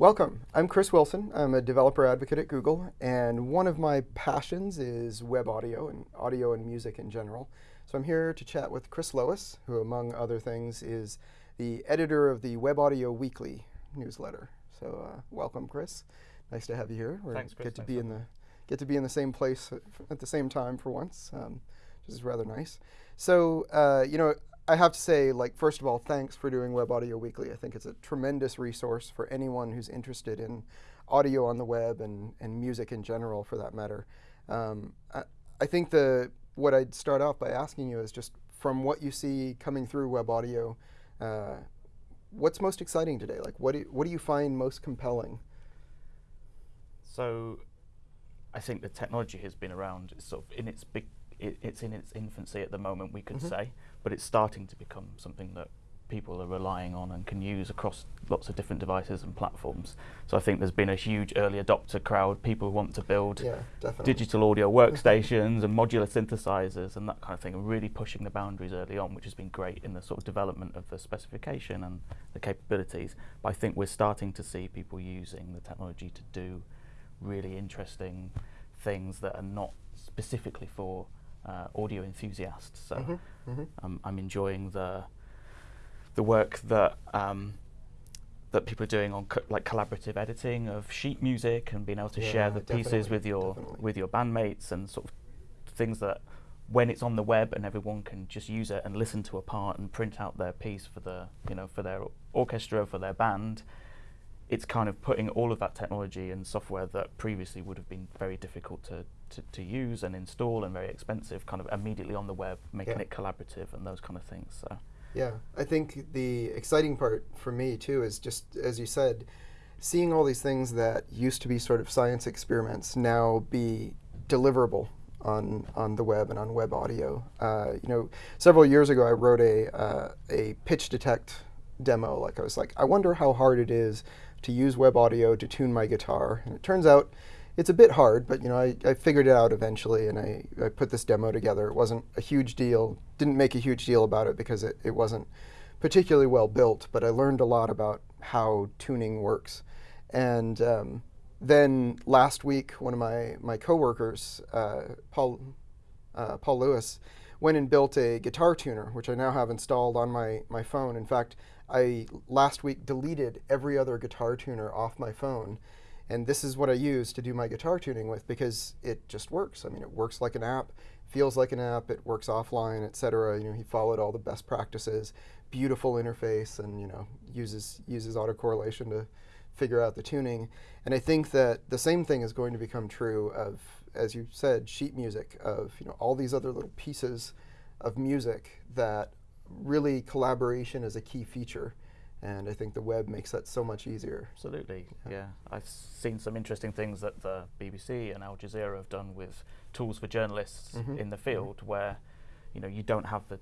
Welcome. I'm Chris Wilson. I'm a developer advocate at Google, and one of my passions is web audio and audio and music in general. So I'm here to chat with Chris Lowis, who, among other things, is the editor of the Web Audio Weekly newsletter. So uh, welcome, Chris. Nice to have you here. We're Thanks, Chris. Get to be in the get to be in the same place at the same time for once, um, which is rather nice. So uh, you know, I have to say, like, first of all, thanks for doing Web Audio Weekly. I think it's a tremendous resource for anyone who's interested in audio on the web and, and music in general, for that matter. Um, I, I, think the what I'd start off by asking you is just from what you see coming through web audio, uh, what's most exciting today? Like, what do, what do you find most compelling? So, I think the technology has been around sort of in its big it, it's in its infancy at the moment, we could mm -hmm. say, but it's starting to become something that people are relying on and can use across lots of different devices and platforms. So I think there's been a huge early adopter crowd, people who want to build yeah, digital audio workstations and modular synthesizers and that kind of thing, and really pushing the boundaries early on, which has been great in the sort of development of the specification and the capabilities. But I think we're starting to see people using the technology to do really interesting things that are not specifically for uh, audio enthusiasts. So mm -hmm, mm -hmm. Um, I'm enjoying the the work that um, that people are doing on co like collaborative editing of sheet music and being able to yeah, share the pieces with your definitely. with your bandmates and sort of things that when it's on the web and everyone can just use it and listen to a part and print out their piece for the you know for their orchestra for their band it's kind of putting all of that technology and software that previously would have been very difficult to, to, to use and install and very expensive kind of immediately on the web, making yeah. it collaborative and those kind of things. So. Yeah, I think the exciting part for me too is just, as you said, seeing all these things that used to be sort of science experiments now be deliverable on on the web and on web audio. Uh, you know, several years ago, I wrote a uh, a pitch detect demo. Like I was like, I wonder how hard it is to use web audio to tune my guitar. And it turns out it's a bit hard, but you know, I, I figured it out eventually and I, I put this demo together. It wasn't a huge deal, didn't make a huge deal about it because it, it wasn't particularly well built, but I learned a lot about how tuning works. And um, then last week, one of my, my coworkers, uh, Paul, uh, Paul Lewis, went and built a guitar tuner, which I now have installed on my, my phone. In fact, I last week deleted every other guitar tuner off my phone. And this is what I use to do my guitar tuning with because it just works. I mean, it works like an app, feels like an app, it works offline, etc. You know, he followed all the best practices, beautiful interface, and you know, uses uses autocorrelation to figure out the tuning. And I think that the same thing is going to become true of, as you said, sheet music, of you know all these other little pieces of music that really collaboration is a key feature. And I think the web makes that so much easier. Absolutely, yeah. yeah. I've seen some interesting things that the BBC and Al Jazeera have done with tools for journalists mm -hmm. in the field, mm -hmm. where you know you don't have the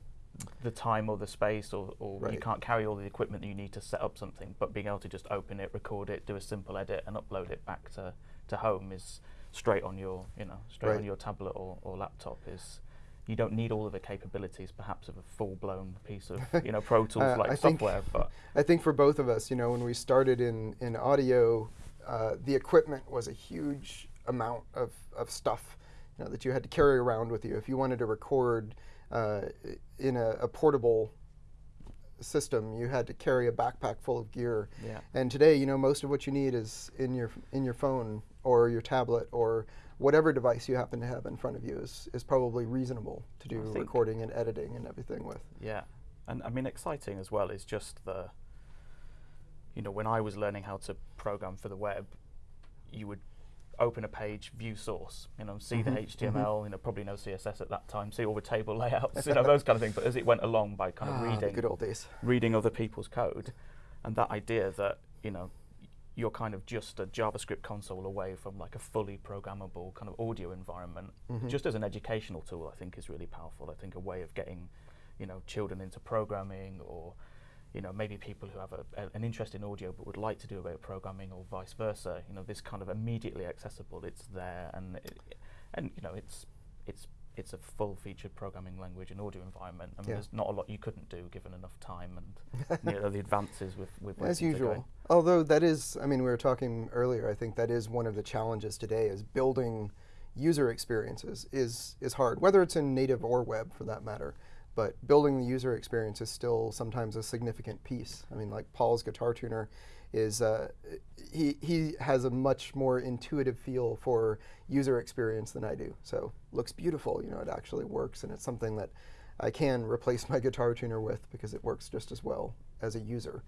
the time or the space, or, or right. you can't carry all the equipment that you need to set up something. But being able to just open it, record it, do a simple edit, and upload it back to to home is straight on your you know straight right. on your tablet or, or laptop is you don't need all of the capabilities perhaps of a full-blown piece of you know Pro Tools uh, like I software. Think, but I think for both of us, you know, when we started in in audio, uh, the equipment was a huge amount of of stuff, you know, that you had to carry around with you if you wanted to record uh, in a, a, portable system. You had to carry a backpack full of gear. Yeah. And today, you know, most of what you need is in your in your phone or your tablet or whatever device you happen to have in front of you is, is probably reasonable to do recording and editing and everything with. Yeah, and I mean exciting as well is just the, you know, when I was learning how to program for the web, you would open a page, view source, you know, see mm -hmm. the HTML, mm -hmm. you know, probably no CSS at that time, see all the table layouts, you know, those kind of things. But as it went along by kind of ah, reading, good old days, reading other people's code, and that idea that you know you're kind of just a JavaScript console away from like a fully programmable kind of audio environment. Mm -hmm. Just as an educational tool, I think is really powerful. I think a way of getting, you know, children into programming or, you know, maybe people who have a, a, an interest in audio but would like to do a bit of programming or vice versa. You know, this kind of immediately accessible. It's there, and it, and you know, it's it's it's a full-featured programming language and audio environment. I mean, Yeah. there's not a lot you couldn't do given enough time and you know, the advances with with As things are going. usual. Although that is, I mean, we were talking earlier. I think that is one of the challenges today is building user experiences is is hard, whether it's in native or web for that matter. But building the user experience is still sometimes a significant piece. I mean, like Paul's guitar tuner is uh, he he has a much more intuitive feel for user experience than I do. So looks beautiful. You know, it actually works, and it's something that I can replace my guitar tuner with because it works just as well as a user.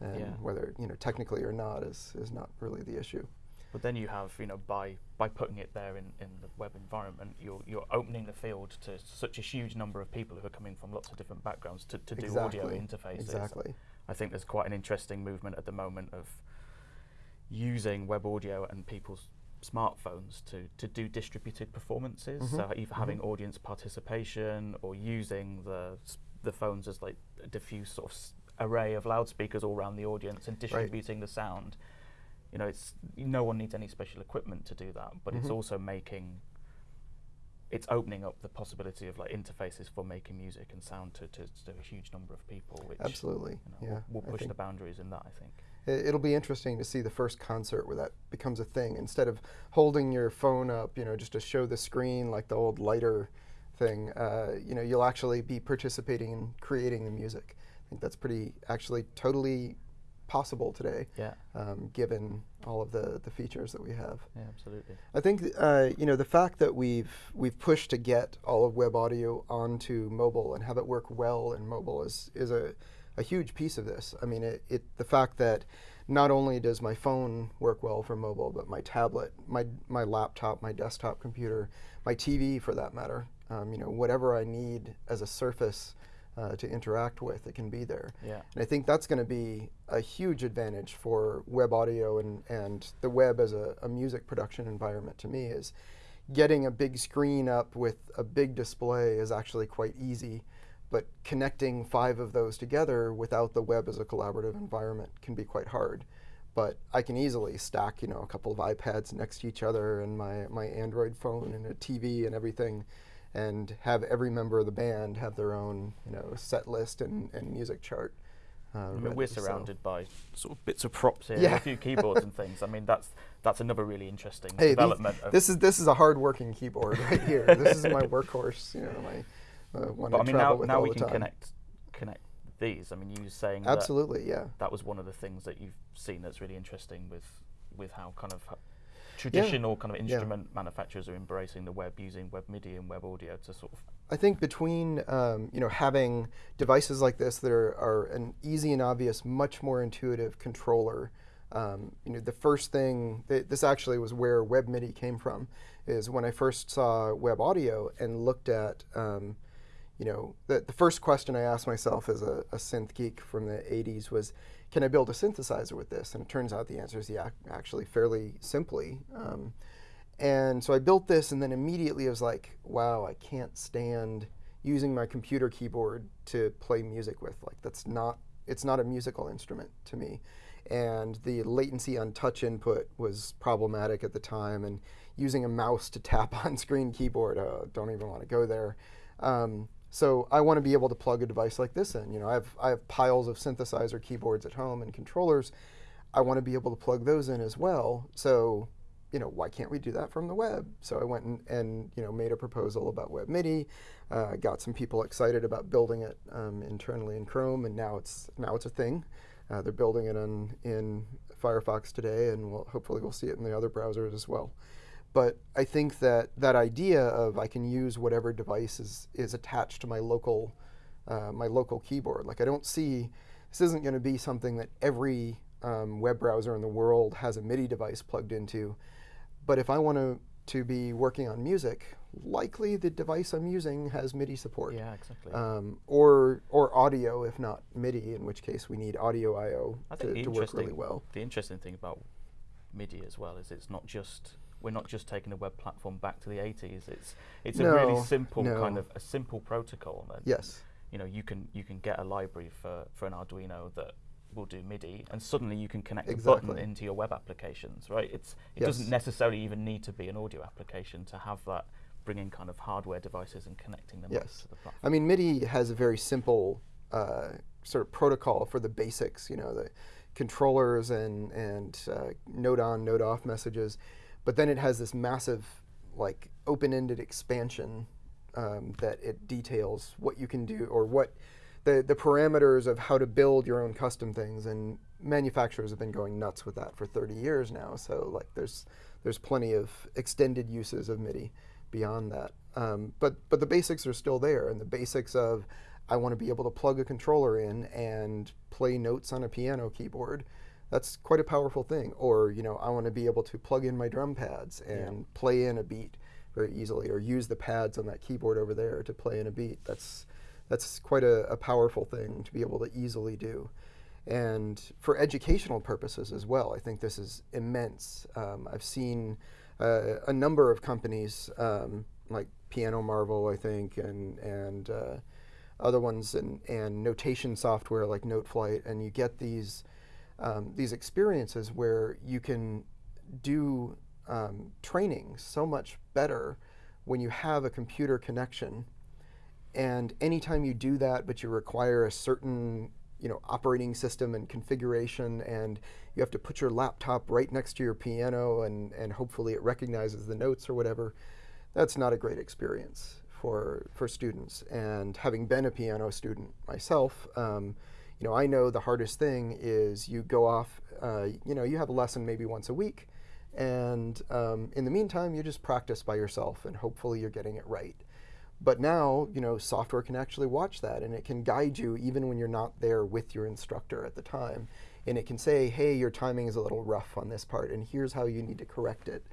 And Yeah. whether you know technically or not is is not really the issue. But then you have, you know, by by putting it there in, in the web environment, you're you're opening the field to such a huge number of people who are coming from lots of different backgrounds to, to do audio interfaces. Exactly. I think there's quite an interesting movement at the moment of using web audio and people's smartphones to, to do distributed performances. Mhm, So either mhm. having audience participation or using the the phones as like a diffuse sort of array of loudspeakers all around the audience and distributing the sound. You know, it's no one needs any special equipment to do that, but it's Mhm. also making it's opening up the possibility of like interfaces for making music and sound to, to, to a huge number of people, which Absolutely. you know, yeah. will, will push the boundaries in that. I think. it- It'll be interesting to see the first concert where that becomes a thing. Instead of holding your phone up, you know, just to show the screen like the old lighter thing, uh, you know, you'll actually be participating in creating the music. I think that's pretty actually totally possible today, Yeah, um, given all of the, the features that we have. yeah, absolutely. I think uh, you know the fact that we've we've pushed to get all of web audio onto mobile and have it work well in mobile is is a, a huge piece of this. I mean, it, it the fact that not only does my phone work well for mobile, but my tablet, my my laptop, my desktop computer, my TV for that matter, um, you know, whatever I need as a surface uh, to interact with, it can be there. Yeah, And I think that's going to be a huge advantage for web audio and, and the web as a, a music production environment to me is getting a big screen up with a big display is actually quite easy. But connecting five of those together without the web as a collaborative environment can be quite hard. But I can easily stack, you know, a couple of iPads next to each other and my, my Android phone and a TV and everything and have every member of the band have their own, you know, set list and, and music chart. Uh, I mean, we're so- surrounded by sort of bits of props here, and Yeah. a few keyboards and things. I mean, that's that's another really interesting Hey, these- development. of, this is this is a hard working keyboard right here. this is my workhorse. You know, my uh, one but I I mean, now now we can time. connect connect these. I mean, you were saying that Absolutely, yeah. that was one of the things that you've seen that's really interesting with with how kind of traditional kind of Yeah. instrument manufacturers are embracing the web using web MIDI and web audio to sort of I think between um, you know having devices like this that are, are an easy and obvious, much more intuitive controller. Um, you know, the first thing th- this actually was where Web MIDI came from. Is when I first saw web audio and looked at um, you know, the, the first question I asked myself as a, a synth geek from the 80s was, can I build a synthesizer with this? And it turns out the answer is yeah, actually fairly simply. Um, and so I built this, and then immediately I was like, wow, I can't stand using my computer keyboard to play music with. Like, that's not, it's not a musical instrument to me. And the latency on touch input was problematic at the time, and using a mouse to tap on screen keyboard, uh, don't even want to go there. Um, so I want to be able to plug a device like this in. You know, I have I have piles of synthesizer keyboards at home and controllers. I want to be able to plug those in as well. So, you know, why can't we do that from the web? So I went and, and you know made a proposal about Web MIDI. Uh, got some people excited about building it um, internally in Chrome, and now it's now it's a thing. Uh, they're building it in in Firefox today, and we'll, hopefully we'll see it in the other browsers as well. But I think that that idea of I can use whatever device is, is attached to my local uh, my local keyboard. Like I don't see this isn't going to be something that every um, web browser in the world has a MIDI device plugged into. But if I want to to be working on music, likely the device I'm using has MIDI support. yeah, exactly. Um, or or audio, if not MIDI, in which case we need audio I/O to, to work really well. The interesting thing about MIDI as well is it's not just we're not just taking the web platform back to the 80s. It's it's a really No, simple kind of a simple protocol that Yes. you know you can you can get a library for for an Arduino that will do MIDI, and suddenly you can connect a button into your web applications. Right? It's it Yes. doesn't necessarily even need to be an audio application to have that bringing kind of hardware devices and connecting them Yes. to the platform. I mean, MIDI has a very simple uh, sort of protocol for the basics, you know, the controllers and, and uh, note on, note off messages. But then it has this massive, like, open ended expansion um, that it details what you can do or what the, the parameters of how to build your own custom things. And manufacturers have been going nuts with that for 30 years now. So, like, there's, there's plenty of extended uses of MIDI beyond that. Um, but but the basics are still there, and the basics of I want to be able to plug a controller in and play notes on a piano keyboard. That's quite a powerful thing. Or you know I want to be able to plug in my drum pads and play in a beat very easily, or use the pads on that keyboard over there to play in a beat. That's that's quite a, a powerful thing to be able to easily do. And for educational purposes as well, I think this is immense. Um, I've seen uh, a number of companies um, like Piano Marvel, I think, and and uh, other ones, and, and notation software like NoteFlight, and you get these um, these experiences where you can do um, training so much better when you have a computer connection. And anytime you do that, but you require a certain you know operating system and configuration, and you have to put your laptop right next to your piano, and and hopefully it recognizes the notes or whatever. That's not a great experience for for students. And having been a piano student myself, um, you know I know the hardest thing is you go off. Uh, you know you have a lesson maybe once a week, and um, in the meantime you just practice by yourself, and hopefully you're getting it right. But now, you know, software can actually watch that and it can guide you even when you're not there with your instructor at the time. And it can say, hey, your timing is a little rough on this part, and here's how you need to correct it.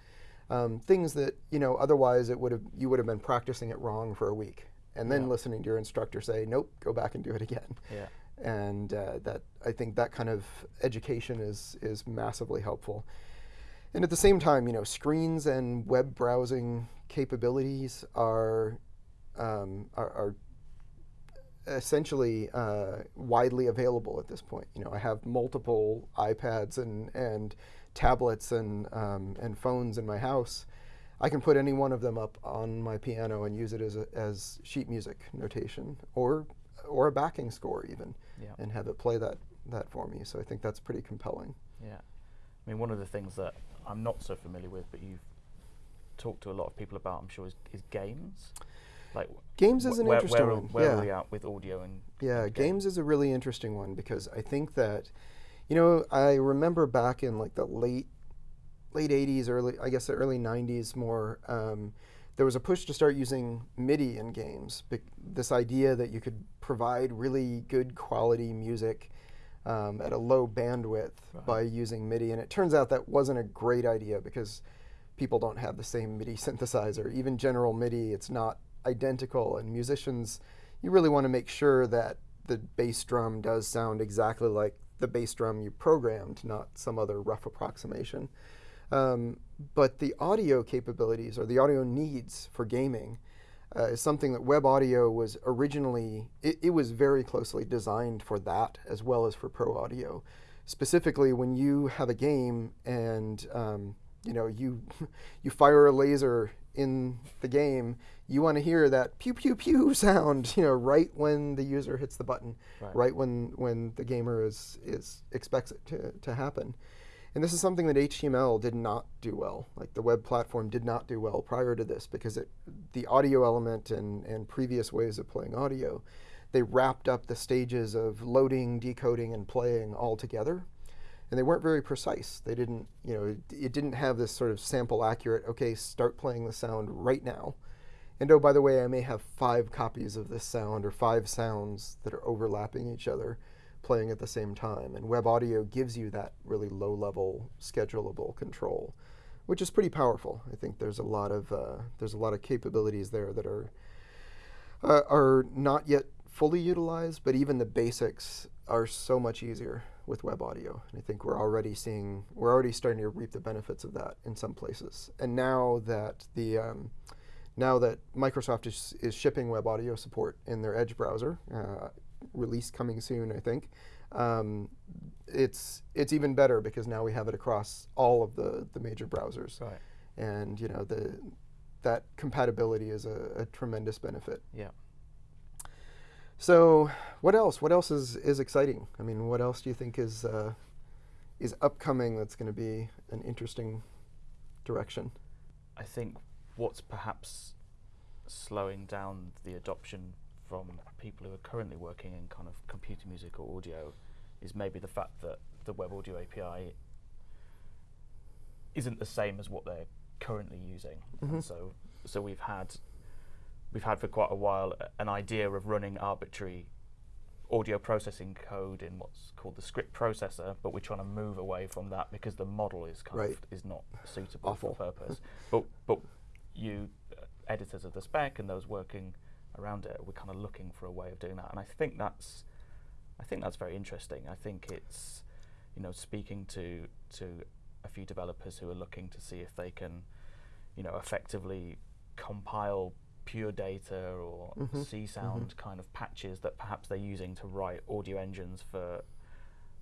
Um, things that, you know, otherwise it would have you would have been practicing it wrong for a week. And then Yeah. listening to your instructor say, nope, go back and do it again. Yeah. And uh, that I think that kind of education is is massively helpful. And at the same time, you know, screens and web browsing capabilities are um, are, are essentially uh, widely available at this point. You know, I have multiple iPads and and tablets and um, and phones in my house. I can put any one of them up on my piano and use it as a, as sheet music notation or or a backing score even, Yeah. and have it play that that for me. So I think that's pretty compelling. Yeah. I mean, one of the things that I'm not so familiar with, but you've talked to a lot of people about, I'm sure, is, is games. Like Games is an where, interesting where, one. Where yeah. are we at with audio and Yeah, and games is a really interesting one because I think that, you know, I remember back in like the late, late '80s, early, I guess the early '90s, more. Um, there was a push to start using MIDI in games. This idea that you could provide really good quality music um, at a low bandwidth Right. by using MIDI, and it turns out that wasn't a great idea because people don't have the same MIDI synthesizer. Even general MIDI, it's not identical, and musicians, you really want to make sure that the bass drum does sound exactly like the bass drum you programmed, not some other rough approximation. Um, but the audio capabilities or the audio needs for gaming uh, is something that web audio was originally, it, it was very closely designed for that as well as for pro audio. Specifically, when you have a game and um, you know you you fire a laser in the game, you want to hear that pew pew pew sound, you know, right when the user hits the button, Right. right, when when the gamer is is expects it to, to happen. And this is something that HTML did not do well. Like the web platform did not do well prior to this because it, the audio element and, and previous ways of playing audio, they wrapped up the stages of loading, decoding, and playing all together. And they weren't very precise. They didn't, you know, it, it didn't have this sort of sample accurate, okay, start playing the sound right now. And oh, by the way, I may have five copies of this sound or five sounds that are overlapping each other playing at the same time. And web audio gives you that really low level schedulable control, which is pretty powerful. I think there's a lot of uh, there's a lot of capabilities there that are uh, are not yet fully utilized, but even the basics are so much easier with web audio. And I think we're already seeing we're already starting to reap the benefits of that in some places. And now that the um, now that Microsoft is, is shipping web audio support in their Edge browser, uh, release coming soon, I think. Um, it's it's even better because now we have it across all of the, the major browsers, Right. and you know the that compatibility is a, a tremendous benefit. Yeah. So, what else? What else is, is exciting? I mean, what else do you think is uh, is upcoming that's going to be an interesting direction? I think what's perhaps slowing down the adoption from people who are currently working in kind of computer music or audio is maybe the fact that the web audio API isn't the same as what they're currently using. Mhm. So so we've had we've had for quite a while an idea of running arbitrary audio processing code in what's called the script processor, but we're trying to move away from that because the model is kind Right. of is not suitable Awful. for purpose. but but you uh, editors of the spec and those working around it, we're kind of looking for a way of doing that, and I think that's I think that's very interesting. I think it's you know speaking to to a few developers who are looking to see if they can you know effectively compile pure data or Mhm, Csound kind of patches that perhaps they're using to write audio engines for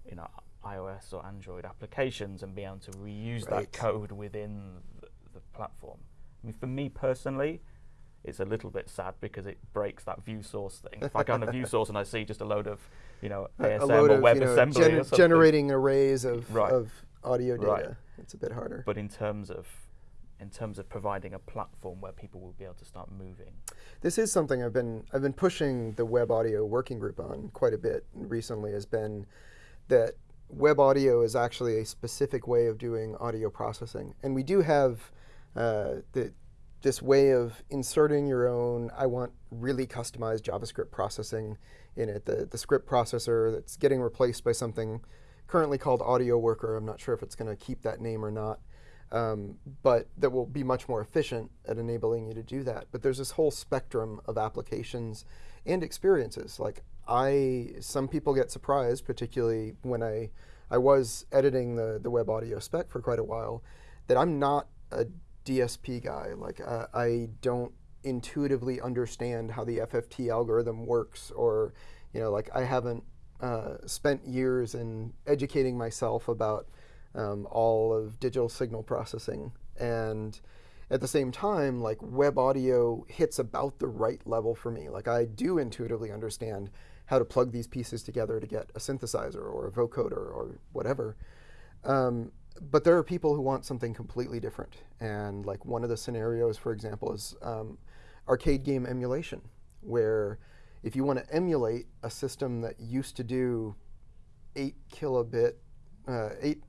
you know iOS or Android applications and be able to reuse Right. that code within the, the platform. I mean, for me personally, it's a little bit sad because it breaks that view source thing. If I go on a view source and I see just a load of you know ASM a load or of you know, gen- or something, generating arrays of, Right. of audio data. Right. It's a bit harder. but in terms of in terms of providing a platform where people will be able to start moving. This is something I've been I've been pushing the web audio working group on quite a bit recently. Has been that web audio is actually a specific way of doing audio processing, and we do have uh, the this way of inserting your own. I want really customized JavaScript processing in it. The the script processor that's getting replaced by something currently called Audio Worker. I'm not sure if it's going to keep that name or not um, but that will be much more efficient at enabling you to do that. But there's this whole spectrum of applications and experiences. Like I, some people get surprised, particularly when I, I was editing the the web audio spec for quite a while, that I'm not a DSP guy. Like uh, I don't intuitively understand how the FFT algorithm works, or you know, like I haven't uh, spent years in educating myself about um, all of digital signal processing. And at the same time, like web audio hits about the right level for me. Like I do intuitively understand how to plug these pieces together to get a synthesizer or a vocoder or whatever. Um, but there are people who want something completely different. And like one of the scenarios, for example, is um, arcade game emulation, where if you want to emulate a system that used to do 8 kilobit, uh, 8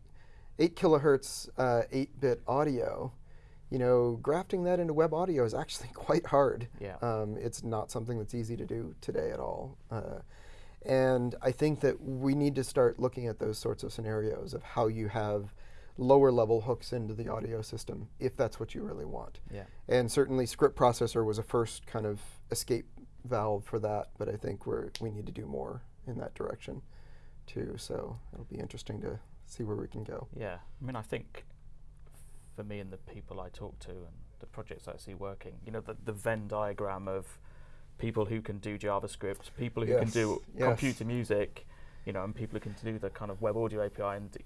8 kilohertz, uh, 8 bit audio, you know, grafting that into web audio is actually quite hard. Yeah. Um, it's not something that's easy to do today at all. Uh, and I think that we need to start looking at those sorts of scenarios of how you have lower level hooks into the audio system if that's what you really want. Yeah. And certainly script processor was a first kind of escape valve for that, but I think we're, we need to do more in that direction too. So it'll be interesting to see where we can go. Yeah, I mean, I think for me and the people I talk to and the projects I see working, you know, the, the Venn diagram of people who can do JavaScript, people who can do Yes, yes. computer music, you know, and people who can do the kind of web audio API, and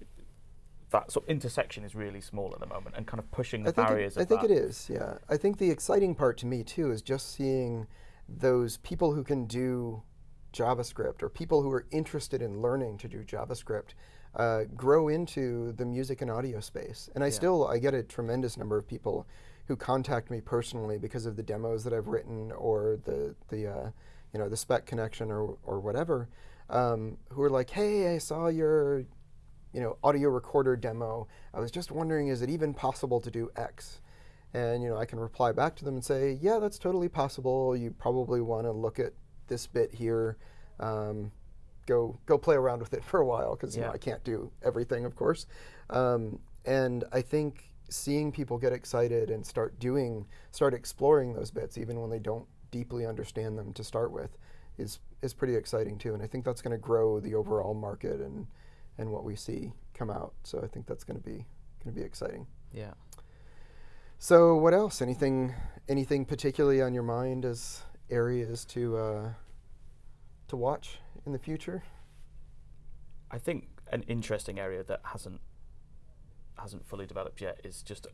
that sort of intersection is really small at the moment, and kind of pushing the I think, barriers. it, I think that. it is, yeah. I think the exciting part to me too is just seeing those people who can do JavaScript or people who are interested in learning to do JavaScript uh, grow into the music and audio space. And I Yeah. still I get a tremendous number of people who contact me personally because of the demos that I've written or the the uh, you know the spec connection or or whatever, um, who are like, hey, I saw your you know audio recorder demo. I was just wondering, is it even possible to do X? And you know I can reply back to them and say, yeah, that's totally possible. You probably want to look at this bit here. Um, go go play around with it for a while because you know I can't do everything, of course. Um, and I think seeing people get excited and start doing, start exploring those bits, even when they don't deeply understand them to start with, is is pretty exciting too. And I think that's going to grow the overall market and and what we see come out. So I think that's going to be going to be exciting. Yeah. So what else? Anything anything particularly on your mind as areas to uh, to watch in the future? I think an interesting area that hasn't hasn't fully developed yet is just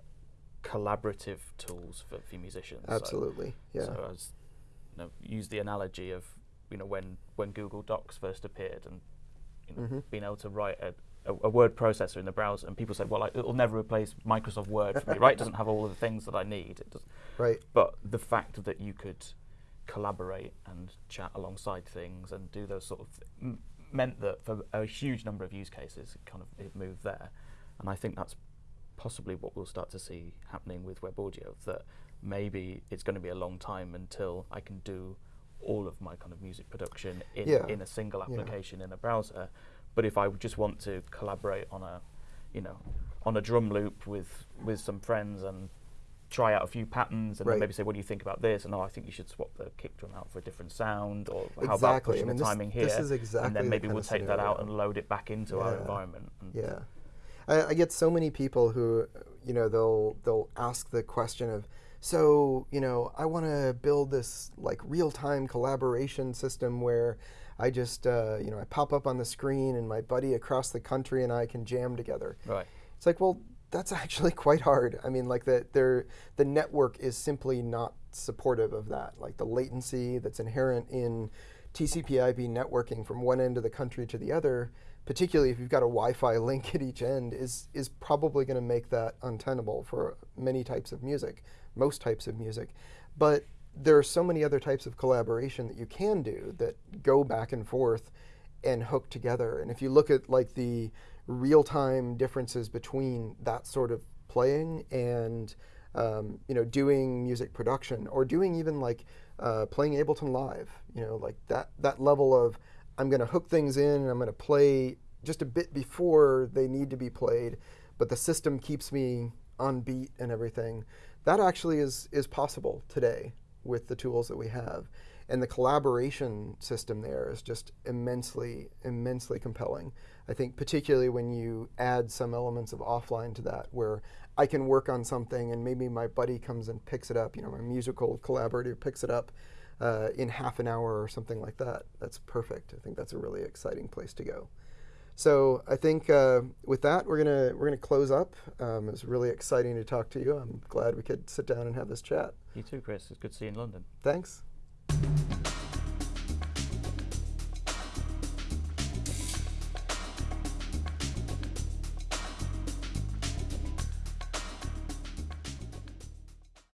collaborative tools for, for musicians. So- Absolutely. yeah. So I was, you know, use the analogy of you know when when Google Docs first appeared and you know Mhm. being able to write a, a, a word processor in the browser and people said, well, I, it'll never replace Microsoft Word for me, right? It doesn't have all of the things that I need. It does, right. but the fact that you could collaborate and chat alongside things and do those sort of th- m- meant that for a huge number of use cases, it kind of it moved there, and I think that's possibly what we'll start to see happening with web audio. That maybe it's going to be a long time until I can do all of my kind of music production in, Yeah. in a single Yeah. application in a browser. But if I just want to collaborate on a, you know, on a drum loop with with some friends and try out a few patterns and Right. then maybe say, what do you think about this? And oh, I think you should swap the kick drum out for a different sound, or how about Exactly. I pushing mean, the this- timing here? this is exactly and then maybe kind we'll take that out and load it back into our environment. And Yeah, I, I get so many people who, you know, they'll they'll ask the question of, so you know, I want to build this like real time collaboration system where I just uh, you know I pop up on the screen and my buddy across the country and I can jam together. Right. It's like, well, that's actually quite hard. I mean, like the there the network is simply not supportive of that. Like the latency that's inherent in TCP/IP networking from one end of the country to the other, particularly if you've got a Wi-Fi link at each end, is is probably going to make that untenable for many types of music, most types of music. But there are so many other types of collaboration that you can do that go back and forth and hook together. And if you look at like the real-time differences between that sort of playing and um, you know doing music production or doing even like uh, playing Ableton Live, you know, like that that level of I'm going to hook things in and I'm going to play just a bit before they need to be played, but the system keeps me on beat and everything. That actually is is possible today with the tools that we have. And the collaboration system there is just immensely, immensely compelling. I think, particularly when you add some elements of offline to that, where I can work on something and maybe my buddy comes and picks it up, you know, my musical collaborator picks it up uh, in half an hour or something like that. That's perfect. I think that's a really exciting place to go. So I think uh, with that we're gonna we're gonna close up. Um, it was really exciting to talk to you. I'm glad we could sit down and have this chat. You too, Chris. It's good to see you in London. Thanks.